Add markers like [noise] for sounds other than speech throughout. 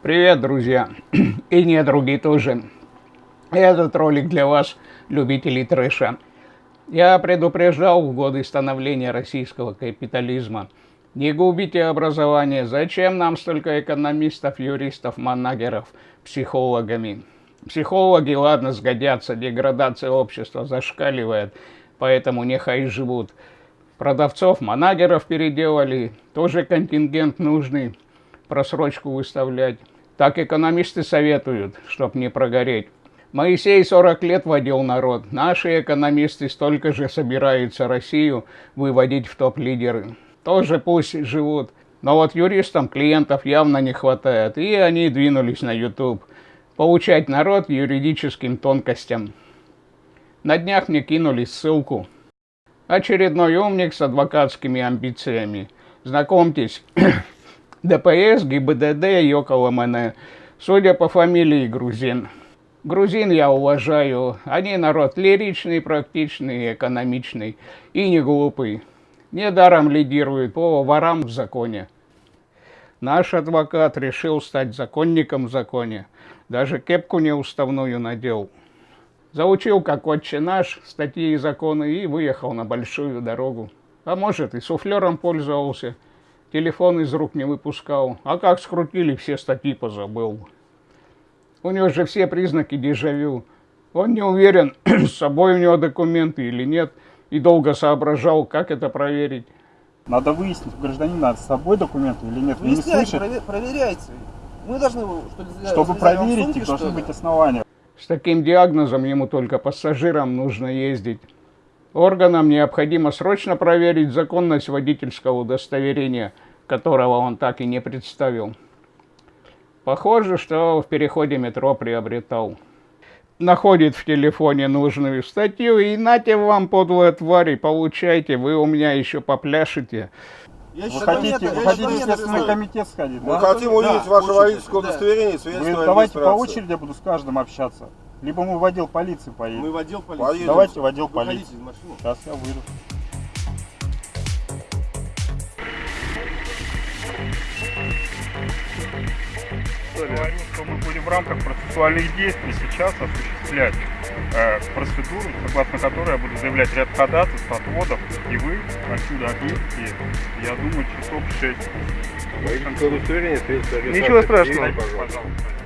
Привет, друзья! [clears throat] И не другие тоже. Этот ролик для вас, любителей трэша. Я предупреждал в годы становления российского капитализма. Не губите образование. Зачем нам столько экономистов, юристов, манагеров, психологами? Психологи, ладно, сгодятся, деградация общества зашкаливает, поэтому нехай живут. Продавцов, манагеров переделали, тоже контингент нужный просрочку выставлять. Так экономисты советуют, чтоб не прогореть. Моисей 40 лет водил народ. Наши экономисты столько же собираются Россию выводить в топ-лидеры. Тоже пусть живут. Но вот юристам клиентов явно не хватает, и они двинулись на YouTube. Получать народ юридическим тонкостям. На днях мне кинули ссылку. Очередной умник с адвокатскими амбициями. Знакомьтесь, [clears throat] ДПС, ГИБДД и около МН. Судя по фамилии, грузин. Грузин я уважаю. Они народ лиричный, практичный, экономичный и не глупый. Недаром лидирует по ворам в законе. Наш адвокат решил стать законником в законе. Даже кепку неуставную надел. Заучил, как отче наш, статьи и законы, и выехал на большую дорогу. А может, и суфлером пользовался – телефон из рук не выпускал. А как скрутили, все статьи позабыл. У него же все признаки дежавю. Он не уверен, [clears throat] с собой у него документы или нет, и долго соображал, как это проверить. Надо выяснить, у гражданина с собой документы или нет. Вы не слышите? Провер, проверяйте. Мы должны, что ли, Чтобы проверить, сумки, должны быть основания. С таким диагнозом ему только пассажирам нужно ездить. Органам необходимо срочно проверить законность водительского удостоверения, которого он так и не представил. Похоже, что в переходе метро приобретал. Находит в телефоне нужную статью и нате вам, подлые твари, получайте, вы у меня еще попляшете. Вы хотите, вы хотите в Следственный комитет сходить, Мы да? хотим увидеть да, ваше водительское удостоверение, свидетельство Давайте по очереди я буду с каждым общаться. Либо мы в отдел полиции поедем. Мы в отдел полиции. Поедем. Давайте в отдел полиции. Сейчас я выйду. Говорю, что мы будем в рамках процессуальных действий сейчас осуществлять э, процедуру, согласно которой я буду заявлять ряд ходатайств, отводов, и вы отсюда отъедете, я думаю, часов 6. Ничего страшного. Пожалуйста.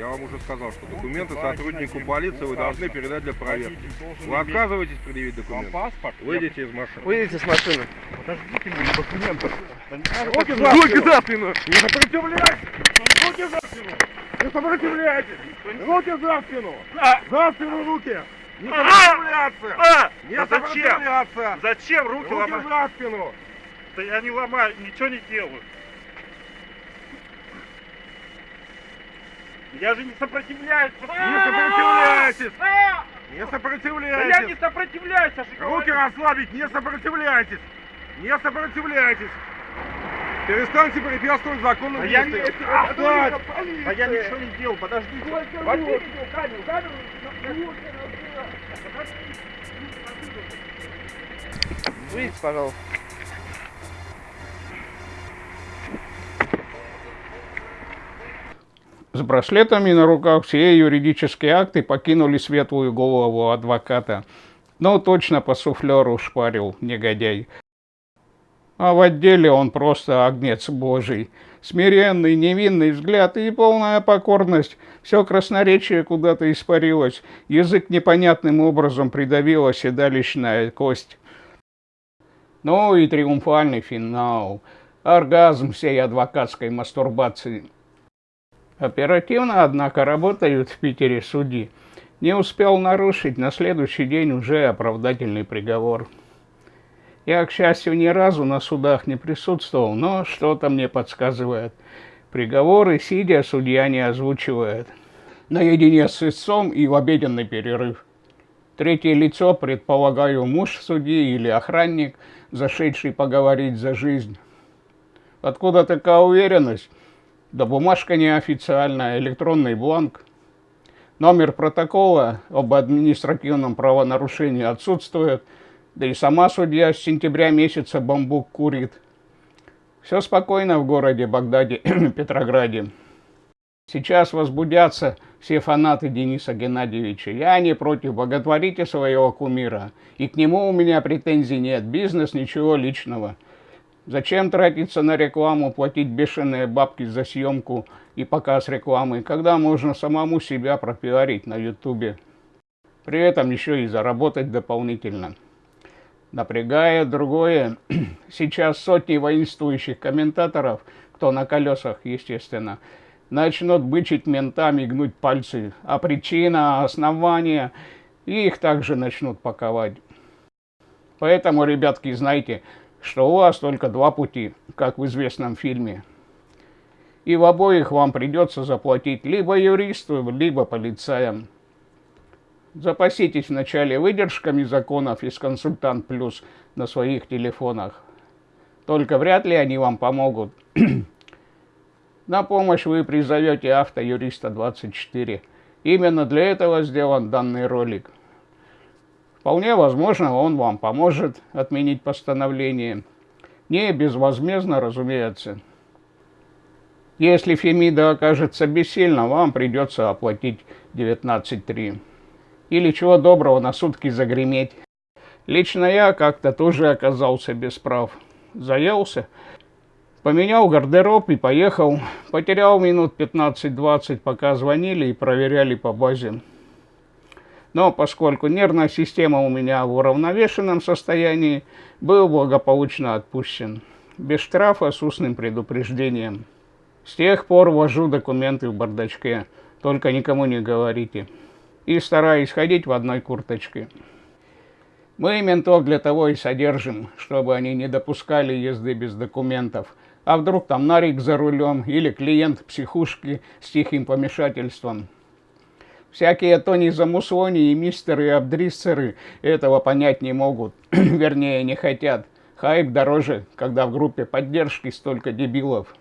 Я вам уже сказал, что документы сотруднику полиции вы должны передать для проверки. Вы отказываетесь предъявить документы? паспорт? Выйдите из машины. Выйдите с машины. Подождите мне документов. Руки за спину! Руки за спину! Не сопротивляйтесь! Руки за спину! Не сопротивляйтесь! Руки за спину! За спину руки! Не сопротивляться! Не сопротивляться! Зачем руки ломать? Руки за спину! Да я не ломаю, ничего не делаю. Я же не сопротивляюсь. Не сопротивляйтесь. Не сопротивляйтесь. Да я не сопротивляюсь. Руки расслабить, не сопротивляйтесь. Не сопротивляйтесь. Перестаньте препятствовать законным а действиям. Я не, а, а я ничего не делал, подождите. Возьмите камеру, камеру. Выйдите, пожалуйста. С браслетами на руках все юридические акты покинули светлую голову адвоката. Но точно по суфлеру шпарил негодяй. А в отделе он просто огнец божий. Смиренный, невинный взгляд и полная покорность. Все красноречие куда-то испарилось. Язык непонятным образом придавила седалищная кость. Ну и триумфальный финал. Оргазм всей адвокатской мастурбации. Оперативно, однако, работают в Питере судьи. Не успел нарушить, на следующий день уже оправдательный приговор. Я, к счастью, ни разу на судах не присутствовал, но что-то мне подсказывает. Приговоры, сидя, судья не озвучивает. Наедине с истцом и в обеденный перерыв. Третье лицо, предполагаю, муж судьи или охранник, зашедший поговорить за жизнь. Откуда такая уверенность? Да бумажка неофициальная, электронный бланк. Номер протокола об административном правонарушении отсутствует, да и сама судья с сентября месяца бамбук курит. Все спокойно в городе Багдаде, [clears throat] Петрограде. Сейчас возбудятся все фанаты Дениса Геннадьевича. Я не против, боготворите своего кумира. И к нему у меня претензий нет. Бизнес, ничего личного. Зачем тратиться на рекламу, платить бешеные бабки за съемку и показ рекламы, когда можно самому себя пропиарить на ютубе? При этом еще и заработать дополнительно. Напрягая другое, [clears throat] сейчас сотни воинствующих комментаторов, кто на колесах, естественно, начнут бычить ментами, гнуть пальцы, а причина, основания, и их также начнут паковать. Поэтому, ребятки, знайте, что у вас только два пути, как в известном фильме. И в обоих вам придется заплатить либо юристу, либо полицаям. Запаситесь вначале выдержками законов из «Консультант Плюс» на своих телефонах. Только вряд ли они вам помогут. [clears throat] На помощь вы призовете автоюриста 24. Именно для этого сделан данный ролик. Вполне возможно, он вам поможет отменить постановление. Не безвозмездно, разумеется. Если Фемида окажется бессильна, вам придется оплатить 19.3. Или чего доброго на сутки загреметь. Лично я как-то тоже оказался без прав. Заелся, Поменял гардероб и поехал. Потерял минут 15-20, пока звонили и проверяли по базе. Но поскольку нервная система у меня в уравновешенном состоянии, был благополучно отпущен. Без штрафа с устным предупреждением. С тех пор вожу документы в бардачке, только никому не говорите. И стараюсь ходить в одной курточке. Мы ментов для того и содержим, чтобы они не допускали езды без документов – а вдруг там нарик за рулем или клиент психушки с тихим помешательством. Всякие Тони Замусони и мистеры абдриссеры этого понять не могут, [clears throat] вернее не хотят. Хайп дороже, когда в группе поддержки столько дебилов.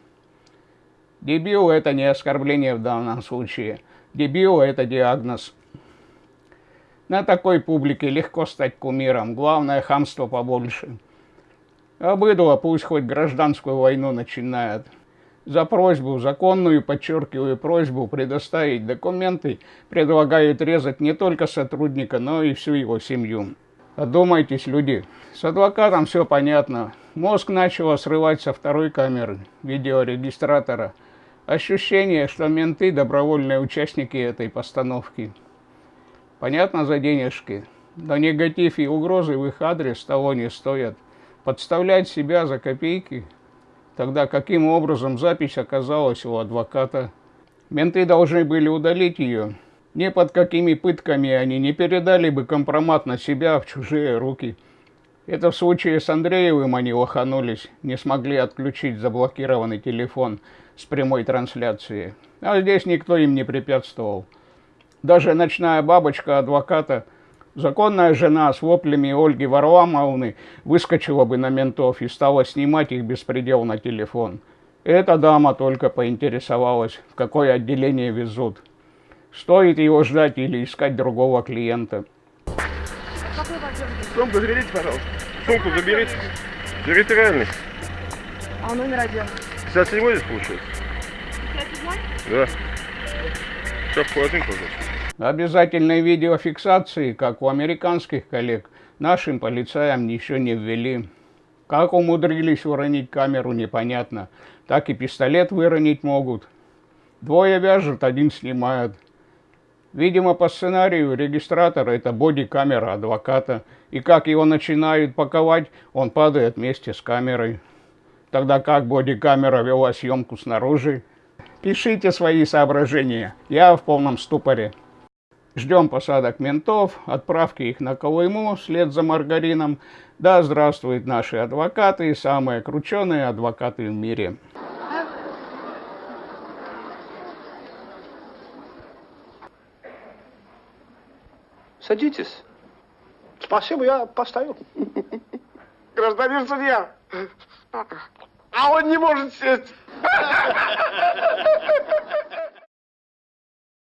Дебил – это не оскорбление в данном случае. Дебил – это диагноз. На такой публике легко стать кумиром, главное хамство побольше. А быдло пусть хоть гражданскую войну начинает. За просьбу, законную, подчеркиваю, просьбу предоставить документы предлагают резать не только сотрудника, но и всю его семью. Одумайтесь, люди. С адвокатом все понятно. Мозг начал срывать со второй камеры видеорегистратора. Ощущение, что менты – добровольные участники этой постановки. Понятно за денежки, но негатив и угрозы в их адрес того не стоят подставлять себя за копейки, тогда каким образом запись оказалась у адвоката. Менты должны были удалить ее. Ни под какими пытками они не передали бы компромат на себя в чужие руки. Это в случае с Андреевым они лоханулись, не смогли отключить заблокированный телефон с прямой трансляцией. А здесь никто им не препятствовал. Даже ночная бабочка адвоката – Законная жена с воплями Ольги Варламовны выскочила бы на ментов и стала снимать их беспредел на телефон. Эта дама только поинтересовалась, в какое отделение везут. Стоит его ждать или искать другого клиента. Сумку заберите, пожалуйста. Сумку заберите. Территориальный. А номер один? 57 здесь получается? 57? Да. Сейчас в холодильник, пожалуйста. Обязательной видеофиксации, как у американских коллег, нашим полицаям еще не ввели. Как умудрились уронить камеру, непонятно. Так и пистолет выронить могут. Двое вяжут, один снимает. Видимо, по сценарию регистратора это боди-камера адвоката. И как его начинают паковать, он падает вместе с камерой. Тогда как боди-камера вела съемку снаружи? Пишите свои соображения. Я в полном ступоре. Ждем посадок ментов, отправки их на Колыму вслед за маргарином. Да здравствуют наши адвокаты, самые крученые адвокаты в мире. Садитесь. Спасибо, я поставил. [laughs] Гражданин судья. А он не может сесть. [laughs]